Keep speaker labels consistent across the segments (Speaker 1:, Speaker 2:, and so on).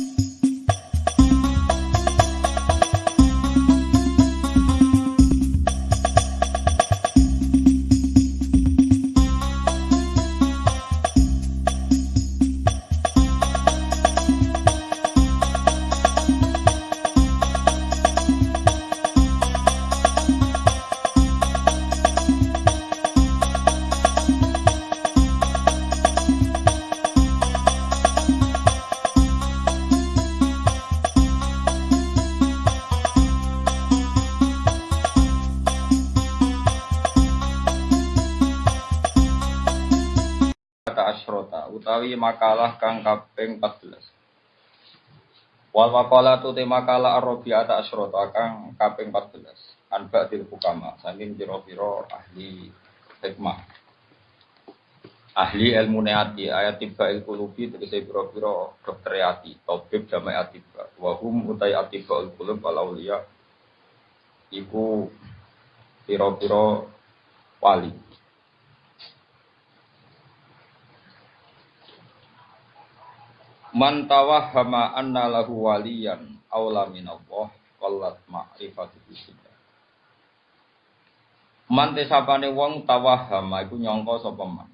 Speaker 1: you utawi makalah kang kaping 14. Wal maqala tu te makalah ar-rabi'ata asyrata kang kaping 14. Anba til hukama saking pira-pira ahli hikmah. Ahli ilmu neati ayat tiba il kulubi tegese pira-pira dokter ati, tabib jamae atiba. Wa hum utai atiba il kulub wal auliya iku pira-pira wali. Man tawahhama anna lahu waliyan aula minallah qallat ma'rifatu bisida. Man tesapane wong tawahhama iku nyangka sapa man.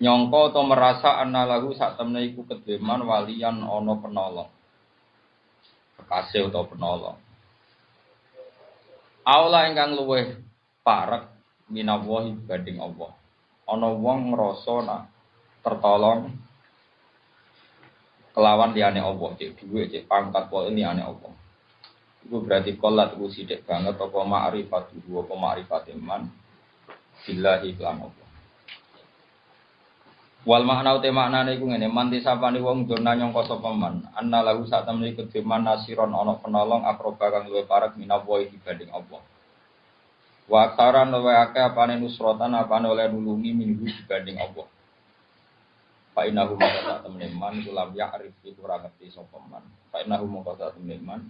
Speaker 1: Nyangka atau merasa anna lahu sak temne iku kedeman waliyan ana penolong. Kekasih atau penolong. Aula ingkang luweh parek minawahi banding Allah. Ana wong ngrasa tertolong kelawan liane Allah, cek duwe, cek pangkat ini liane Allah. Itu berarti kolat itu sidik banget apa ma'rifat dua apa ma'rifat iman billahi kelam Allah. Wal makna uti maknane iku ngene, man disapani wong dona nyangka sapa man, anna lahu sak temne iku diman nasiron ana penolong akroba kang luwih parek minawa dibanding Allah. Wa aksaran luwih akeh apane nusrotan apane oleh nulungi minggu dibanding Allah. Pak inahu mongko sak temene man iku lam ya'rif iku ora ngerti sapa man. Pak inahu mongko sak temene man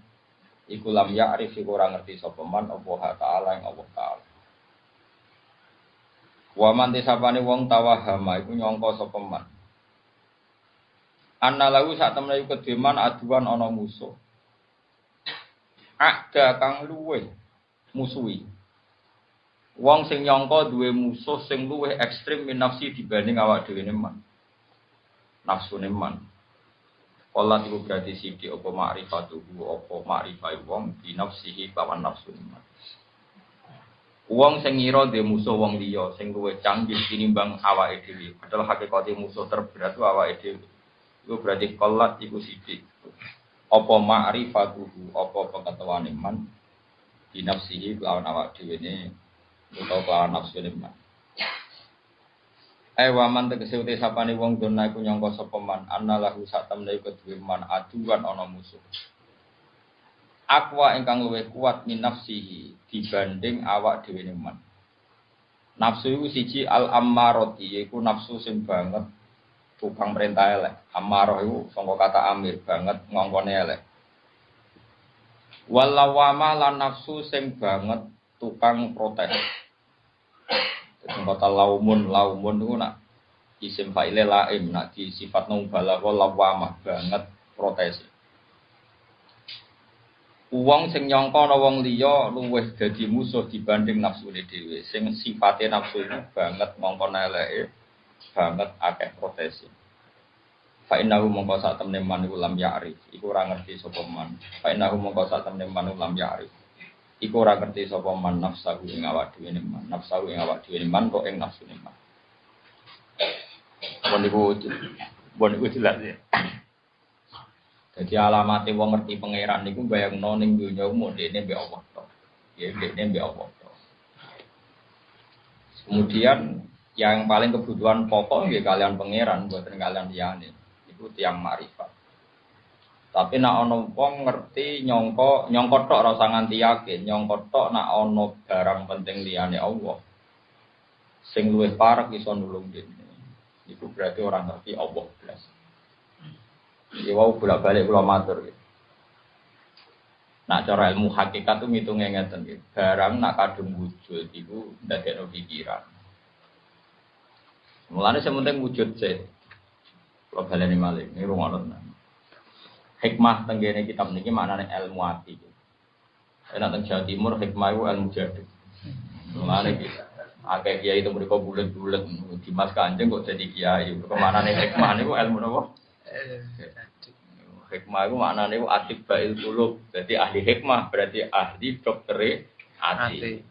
Speaker 1: iku lam ya'rif iku ora ngerti sapa man Allah taala ing Allah taala. Wa man tisapane wong tawahama iku nyangka sapa man. Anna lahu sak temene iku kedeman aduan ana musuh. Ada kang luwe musuhi. Wong sing nyangka duwe musuh sing luwih ekstrim min nafsi dibanding awak dhewe man nafsu man. Kala iku berarti sidi apa ma'rifatuhu apa ma'rifai wong di nafsihi kawan nafsu man. Wong sing ngira dhe musuh wong liya sing luwih canggih tinimbang awake dhewe. Padahal hakikate musuh terberat awake dhewe. Iku berarti kolat iku sithik. Apa ma'rifatuhu apa pengetahuan man di nafsihi lawan awak dhewe ne nafsu man. Eh waman tegese uti sapane wong dona iku nyangka sapa man anna lahu sak temne iku duwe man aduan ana musuh. Akwa ingkang luwih kuat min nafsihi dibanding awak dhewe man. Nafsu iku siji al ammarati yaiku nafsu sing banget tukang perintah elek. Ammarah iku sangka kata amir banget ngongkone elek. Walawama lan nafsu sing banget tukang protes. Kata laumun, laumun itu nak isim fa'ile laim, nak di sifat nubalah lawamah banget protes. Uang sing nyongko ana wong liya luwih dadi musuh dibanding nafsu dhewe. Sing sifate nafsu banget mongko eleke, banget akeh protes. Fa innahu mongko sak temne man iku lam ya'rif, iku ora ngerti sapa man. Fa innahu mongko sak temne man lam ya'rif. Iku ora ngerti sapa man nafsahu ing awak dhewe man, nafsahu ing awak dhewe man kok ing nafsu man. Bon iku bon iku jelas ya. Jadi alamat wong ngerti pangeran niku bayangno ning dunya umum dene mbek Allah to. Ya dene mbek Allah to. Kemudian yang paling kebutuhan pokok ya kalian pangeran buatan kalian liyane. Itu tiang marifat. Tapi nak ono wong ngerti nyongko nyongko tok rasa nganti yakin, nyongko tok nak ono barang penting liyane Allah. Sing luwih parek iso nulung dene. Iku berarti orang ngerti Allah blas. Ya wau bolak-balik kula matur gitu. Nak cara ilmu hakikat itu ngitungnya ngeten gitu. Barang nak kadung wujud itu ndadekno pikiran. Mulane sementing wujud sih. Kalau baleni malih ini rungono. Hikmah tenggene kitab niki maknane ilmu ati. Enak teng Jawa Timur hikmah itu ilmu jadi. Mulane iki akeh kiai itu mereka bulat-bulat Dimas Kanjeng kok jadi kiai. Ke mana nih hikmah niku ilmu napa? Hikmah itu maknanya itu atik bail kulub. Jadi ahli hikmah berarti ahli dokter ati.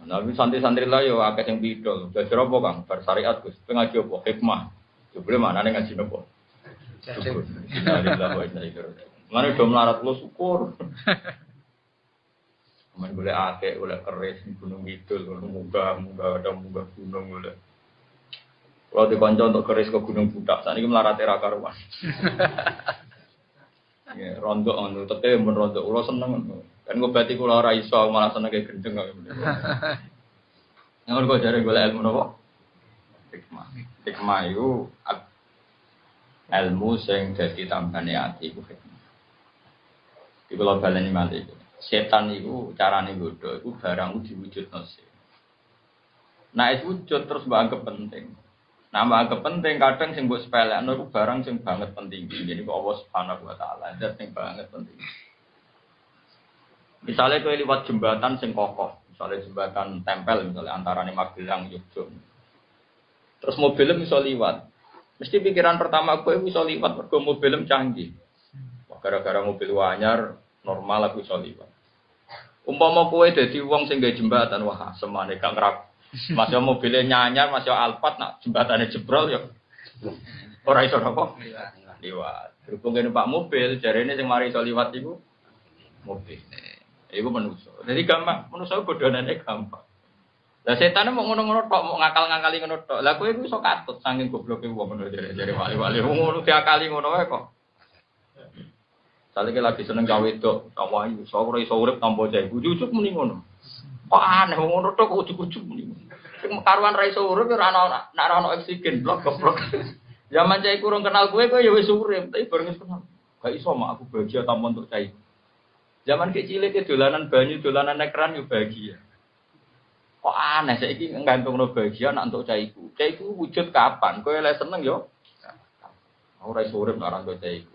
Speaker 1: Nabi santri-santri lah yo akeh sing bidol. Belajar apa Kang? Bar syariat Gus. Ngaji apa? Hikmah. Jebule maknane ngaji napa? Syukur. Mana do melarat lo syukur. Kemudian boleh akeh, boleh keris, gunung kidul, munggah, munggah, ada munggah gunung boleh. Kalau di konco untuk keris ke gunung budak, saat ini melarat era karuan. Ya, rontok ngono, tapi men rontok ulo seneng Kan gue berarti kulo ora iso malah seneng kayak gendeng kok. Yang gue cari gue ilmu nopo? Hikmah. Hikmah itu ilmu sing jadi tambane ati iku hikmah. Iku kalau baleni malih. Setan itu carane bodoh, itu barang diwujud nasi. Nah itu wujud terus banget penting. Nama agak penting kadang sing buat sepele, itu barang sing banget penting. Jadi kok Allah Subhanahu Wa Taala, itu sing banget penting. Misalnya kau lewat jembatan sing kokoh, misalnya jembatan tempel, misalnya antara Magelang, Yogyakarta. Terus mobilnya bisa lewat. Mesti pikiran pertama gue bisa lewat, mergo mobilnya canggih. Gara-gara mobil wanyar, normal aku bisa lewat. Umpama kue jadi uang sing jembatan, wah semane gak ngerap masih mobilnya nyanyar, masih alpat, nak jembatannya jebrol ya. Orang iso apa? Liwat. Berhubung ini pak mobil, jari ini yang mari iso liwat itu mobil. Iku manusia. Jadi gampang, manusia godonannya gampang. Lah setan mau ngono-ngono tok, mau ngakal-ngakali ngono tok. Lah kowe iku iso katut saking gobloke wong ngono jare-jare wali-wali ngono diakali ngono wae kok. Salike lagi seneng gawe tok, tawayu, iso ora iso urip tanpa jae. Ujug-ujug muni ngono. Kok aneh ngono tok ujug-ujug muni. Sing karuan ra iso urip ora ana nek ana oksigen blok goblok. Zaman cai kurang kenal gue gue ya wis urip, tapi bareng kenal. Gak iso mak aku bahagia tanpa untuk cai. Zaman kecil itu dolanan banyu, dolanan nekran yo bahagia. Kok aneh saiki nggantung no bahagia nak untuk caiku. Caiku wujud kapan? Kowe lek seneng yo. Ora iso urip nek ora caiku.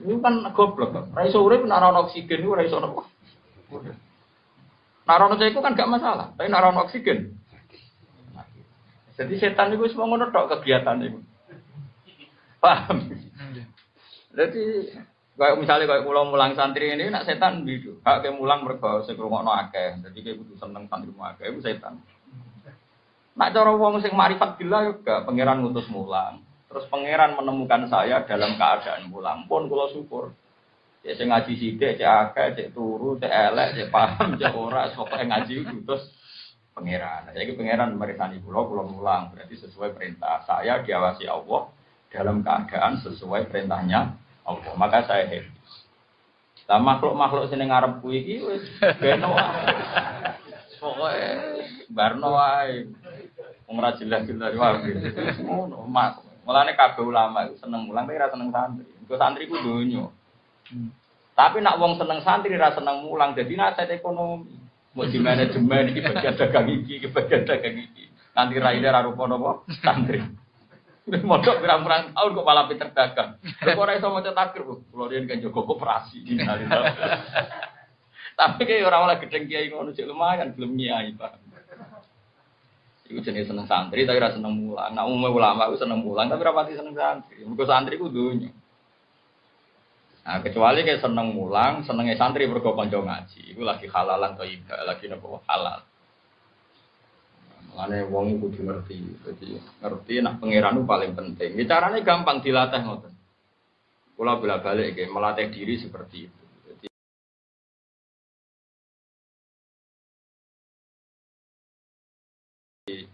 Speaker 1: Ini kan goblok. Ora iso urip ora oksigen ora iso nopo. Narono caiku kan gak masalah, tapi narono oksigen. Jadi setan itu semua ngono tok kegiatan itu. Paham? Jadi kayak misalnya kayak mulang mulang santri ini nak setan gitu. Hak kayak mulang mereka sekrungokno akeh. Jadi kayak butuh seneng santri akeh itu setan. Nak cara wong sing marifat bila juga pangeran ngutus mulang. Terus pangeran menemukan saya dalam keadaan mulang pun kalau syukur. Cek sing ngaji sithik, cek akeh, cek turu, cek elek, cek paham, cek ora, sok ngaji terus pangeran. Nah, jadi pangeran merisani pulau, pulau mulang. Berarti sesuai perintah saya diawasi Allah dalam keadaan sesuai perintahnya Allah. Maka saya happy. Lah makhluk-makhluk sini ngarep kuwi iki wis beno Pokoke barno wae. Wong ra jelas-jelas wae. Ngono, mak. Mulane kabeh ulama itu seneng mulang tapi ra seneng santri. Iku santri ku donya. Tapi nak wong seneng santri ra seneng mulang jadi nasihat ekonomi. Mau di manajemen ini bagian dagang iki, bagian dagang iki. Nanti raine ra rupa napa? Santri. Mondok pirang-pirang tahun kok malah pinter dagang. Kok ora iso maca takir, kula riyen kan jaga koperasi. Tapi kayak orang oleh gedeng kiai ngono cek lumayan belum nyai, Pak. Iku jenis seneng santri tapi rasa seneng mulang. Nah umumnya ulama itu seneng mulang tapi rapati seneng santri. Mergo santri ku dunya. Nah, kecuali kayak seneng mulang, senengnya santri mergo kanca ngaji. Iku lagi halalan atau lagi nopo halal. Mulane wong iku kudu ngerti. Jadi ngerti nak pangeran paling penting. Ya, caranya gampang dilatih ngoten. Kula bolak balik kayak melatih diri seperti itu. Jadi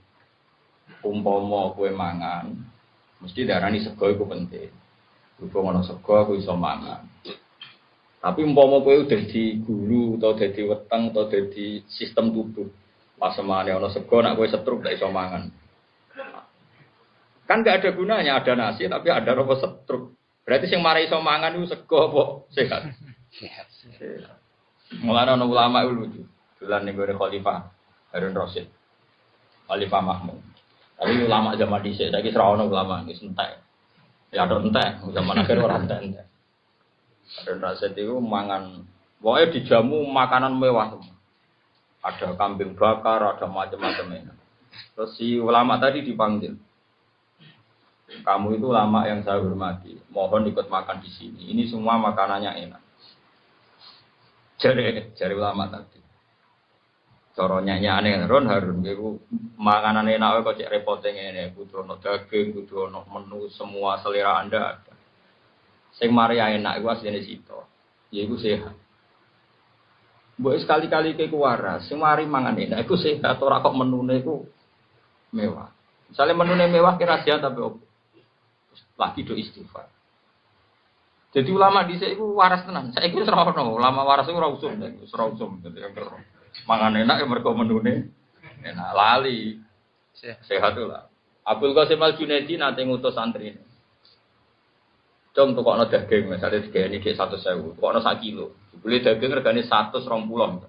Speaker 1: umpama kue mangan, mesti darani sego iku penting. Berhubung ana sego aku iso mangan. Tapi umpama kowe udah di gulu atau di weteng atau di sistem tubuh. Pas semane ana sego nak kowe setruk gak iso mangan. Kan gak ada gunanya ada nasi tapi ada rokok setruk. Berarti sing marai iso mangan itu sego apa sehat? Sehat. Mulane ana ulama itu lucu. Dolan ning gore khalifah Harun Rasid. Khalifah Mahmud. Tapi ulama zaman dhisik saiki ora ana ulama wis entek. Ya ada entek, zaman akhir orang entek. Harun Rasid itu mangan, pokoknya dijamu makanan mewah semua. Ada kambing bakar, ada macam-macam Terus si ulama tadi dipanggil. Kamu itu ulama yang saya hormati. Mohon ikut makan di sini. Ini semua makanannya enak. Jari, jari ulama tadi. Coronya aneh, Ron Harun, itu makanan enak kok cek repotnya ini. Kudu ono daging, kudu ono menu semua selera anda ada. Sing Maria enak, itu aslinya situ. Ya itu sehat. Buat sekali-kali ke waras, sing mari mangan enak, itu sehat. Orang kok menune itu mewah. Misalnya menune mewah kira sehat tapi opo. Lagi do istighfar. Jadi ulama di sini waras tenan. Saya ikut serono. Ulama waras itu rausum, rausum. Jadi yang Mangan enak ya mereka menune. Enak lali. Sehat tuh lah. Abdul Qasim Al Junaidi nanti ngutus santri ini. Cung tuh kok daging, misalnya tiga ini kayak satu sewu, kok no sak kilo. Beli daging regane satu serong pulau.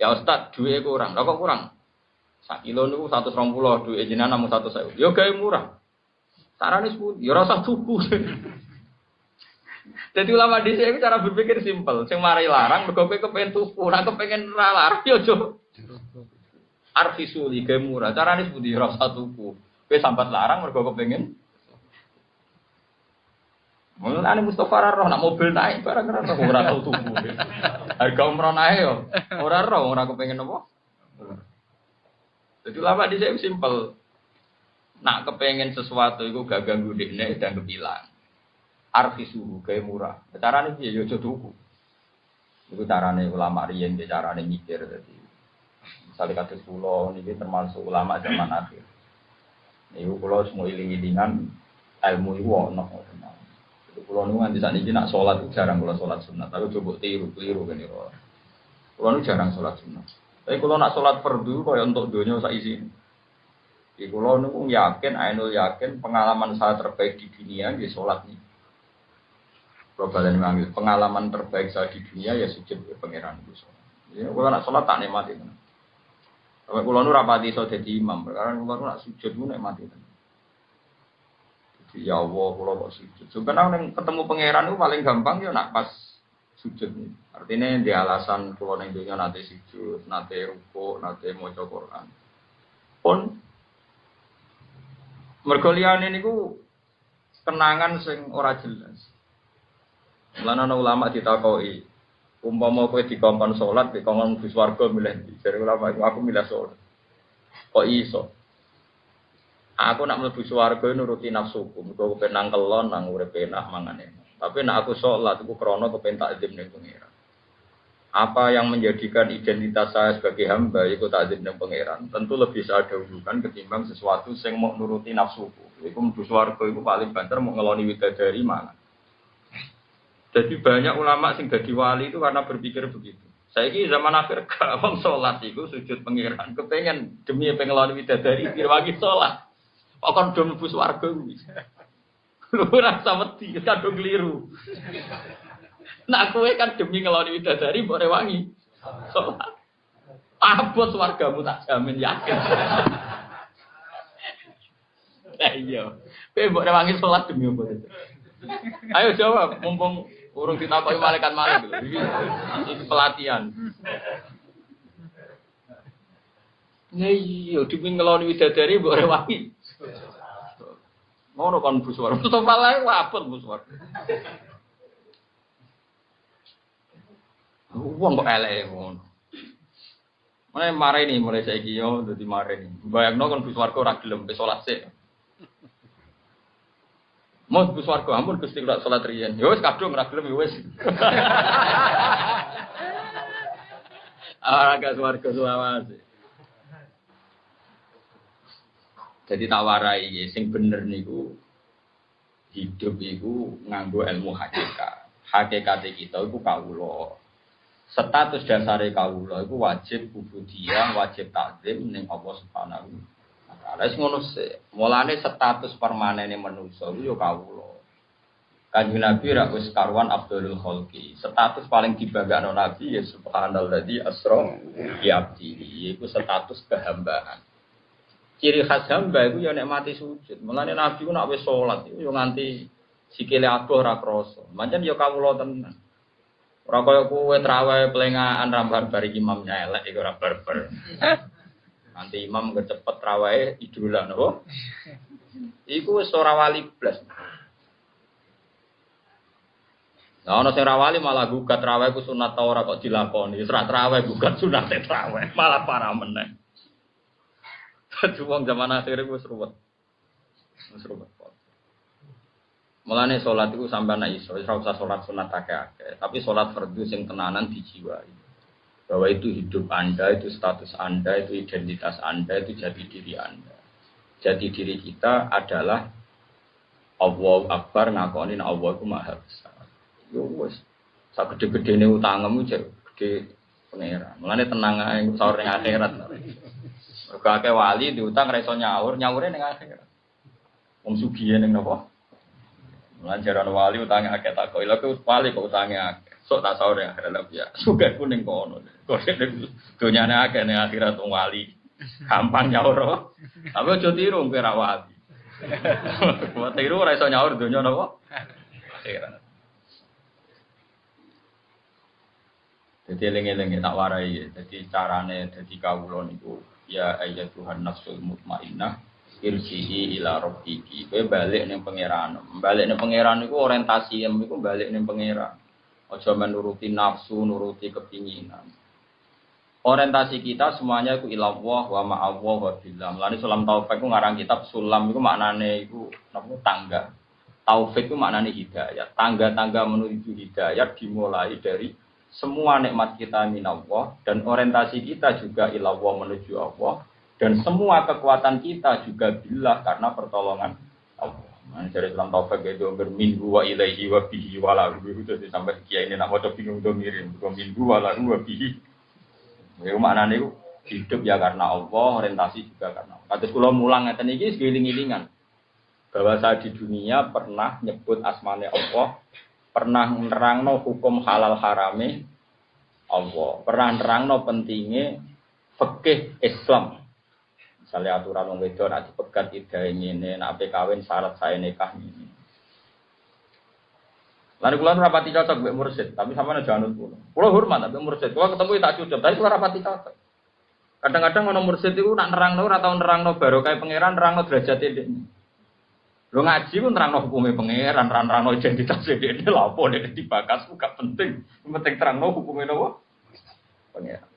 Speaker 1: Ya Ustad, dua kurang, kok kurang? Sak kilo nih satu serong dua jenengan namun satu sewu. Yo ya, gaya murah. Sarane sepuluh, yo ya rasa tuku. Jadi ulama di sini cara berpikir simpel. Sing mari larang, mergo kowe kepengen tuku, ora kepengen ra larang yo jo. Arfi suli ge murah. Carane sepundi ora usah tuku. Kowe sambat larang mergo kepengen Mulane Mustafa roh nak mobil naik barang ora roh ora tau. Harga umroh naik yo. Ora roh ora kepengen apa? Jadi ulama di sini simpel. Nak kepengen sesuatu itu gak ganggu dekne dan kebilang arfisu kayak murah. Piye yo aja tuku. Iku carane ulama riyen ge carane mikir dadi. Misalnya kados kula niki termasuk ulama zaman akhir. Niku kula semua iling-ilingan ilmu iku ono. Kula nu nganti sakniki nak salat jarang kula salat sunat, tapi coba tiru-tiru kene kula. Kula nu jarang salat sunat. Tapi kula nak salat fardu kaya untuk donya sak isine. Di kulo nu yakin, ainul yakin pengalaman saya terbaik di dunia di sholat nih. Kalau kalian mengambil pengalaman terbaik saya di dunia ya sujud ke pangeran itu. Ya, kalau nak sholat tak nikmati. Kalau kalau nu rapati so jadi imam, karena kalau nak sujud nu nikmati. Jadi ya Allah, kalau kok sujud. Sebenarnya ketemu pangeran itu paling gampang ya nak pas sujud. Artinya di alasan kalau neng dunia nanti sujud, nanti ruko, nanti mau Quran. Pun mergolian ini ku kenangan sing ora jelas. Lan ana ulama ditakoi, umpama kowe dikongkon salat, dikongkon mlebu swarga milih? Jare ulama aku milih salat. Kok iso? Aku nak mlebu swarga nuruti nafsuku, mergo kepen nang kelon nang urip enak mangan Tapi nak aku sholat, aku krono kepen takzim ning pengiran. Apa yang menjadikan identitas saya sebagai hamba itu takzim ning pangeran, tentu lebih saya dahulukan ketimbang sesuatu yang mau nuruti nafsuku. Iku mlebu swarga iku paling banter mau ngeloni widadari mangan. Jadi banyak ulama sing jadi wali itu karena berpikir begitu. Saya ini zaman akhir kalau sholat itu sujud pengiran, kepengen demi pengelolaan widadari dirwangi sholat. Kok kan dom bus warga Lu rasa wedi, kadung keliru. Nak kue kan demi ngeloni widadari mbok rewangi sholat. Abot wargamu tak jamin yakin. Eh iya, kowe mbok rewangi sholat demi apa itu? Ayo jawab, mumpung Urung ditakoki malaikat malik lho. Iki iki pelatihan. Ya iya, dipin ngeloni widadari mbok rewangi. Ngono kon buswar. Tetep malah wapet buswar. Wong kok elek ngono. Mulai marah ini mulai saya yo jadi marah ini. Bayangno kan buswarga ora gelem salat sik. Mau Gus Wargo ampun Gusti kula salat riyen. Ya wis kadung ora gelem ya wis. Ora gak warga. Jadi tak warai ya, sing bener niku hidup iku nganggo ilmu hakikat. Hakikat kita iku kawula. Status dasare kawula iku wajib ubudiyah, wajib takzim ning Allah Subhanahu Lah ngono sih. Mulane status permanene manusa iku yo kawula. Kanjeng Nabi ra wis karuan Abdul Khalqi. Status paling dibanggakan Nabi ya subhanalladzi asra bi abdi. Iku status kehambaan. Ciri khas hamba itu ya nek mati sujud. Mulane Nabi ku nek wis salat iku yo nganti sikile abuh ora krasa. Mancen yo kawula tenan. Ora kaya kowe trawe pelengahan rambar bar imamnya elek iku ora barbar. Nanti imam kecepet trawae idola napa? Iku wis ora wali blas. Nah, ono sing rawali malah gugat raweh ku sunat ta ora kok dilakoni. Wis ra raweh gugat sunat raweh, malah parah meneh. Dadi wong zaman akhir wis ruwet. Wis ruwet. Mulane salat iku sampean nek iso, ora usah salat sunat akeh-akeh, tapi salat fardu sing tenanan dijiwai. Bahwa itu hidup Anda, itu status Anda, itu identitas Anda, itu jati diri Anda. Jati diri kita adalah Allah Akbar ngakonin Allah itu maha besar. Yo wis. Sak gede-gedene utangmu jek gede pangeran. Mulane tenang ae sahur akhirat. Akeh wali diutang ra iso nyaur, nyaure ning akhirat. Wong sugih ning napa? Mulane jaran wali utangnya akeh tak kok. Lha wali kok utangnya akeh. Sok tak sahur ning akhirat lha ya. Sugih ku ning kono. Kok ning donyane akeh ning akhirat wong wali. Gampang nyaur. Tapi aja tiru kowe ra wali. Kok tiru ora iso nyaur donya napa? Akhirat. Jadi eling-eling tak warai. Jadi carane jadi kawula niku ya ayat Tuhan nafsul mutmainnah irji'i ila rabbiki. Kowe balik ning pangeran. Balik ning pangeran niku orientasi niku balik ning pangeran. Aja menuruti nafsu, nuruti kepinginan. Orientasi kita semuanya itu ilallah wa ma'allah wa billah. Mulane sulam taufik ku ngarang kitab sulam itu maknane iku napa tangga. Taufik itu maknane hidayah. Tangga-tangga menuju hidayah dimulai dari semua nikmat kita minallah dan orientasi kita juga ilallah menuju Allah dan semua kekuatan kita juga bila karena pertolongan Allah. Nah, dari Islam taufik itu berminggu wa ilaihi wa bihi wa lahu itu sampai kiai ini nak mau bingung tuh mirim minggu wa lahu wa bihi. Ya maknanya itu hidup ya karena Allah, orientasi juga karena Allah. Kata kalau mulang ngeten iki segiling-gilingan bahwa saya di dunia pernah nyebut asmane Allah pernah nerangno hukum halal harame Allah, pernah nerangno pentingnya fikih Islam. Misalnya aturan wong wedok nek dipegat idahe ngene, nek ape kawin syarat saya nikah ini. Lalu kula rapati cocok mbek mursid, tapi sama jangan nut kula. Kula hormat tapi mursid, kula ketemu tak cocok, tapi kula rapati cocok. Kadang-kadang ono mursid itu nak nerangno ora tau nerangno barokah pangeran nerangno derajat ini. Lo ngaji pun terang hukumnya pangeran, terang identitas dia ini lapo dia dibakas, gak penting. Yang penting terang hukumnya apa? Pangeran.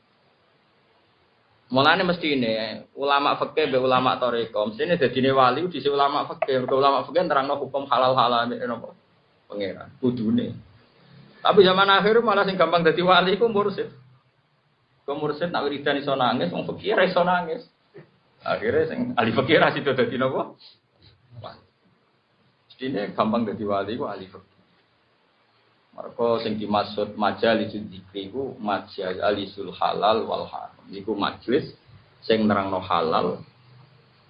Speaker 1: Mulane mesti ini ulama fakih be ulama toreko, mesti ini jadi wali di ulama fakih, ke ulama terang hukum halal halal apa? Pangeran, kudune. Tapi zaman akhir malah sing gampang jadi wali ku mursid. Ku mursid nak wiridan iso nangis, wong fakir iso nangis. Akhirnya sing ahli fakir itu dadi napa? Ini gampang jadi wali ku ahli fikih. Mereka sing dimaksud majalisul dzikri ku majalisul halal wal haram. Iku majelis sing nerangno halal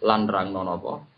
Speaker 1: lan nerangno napa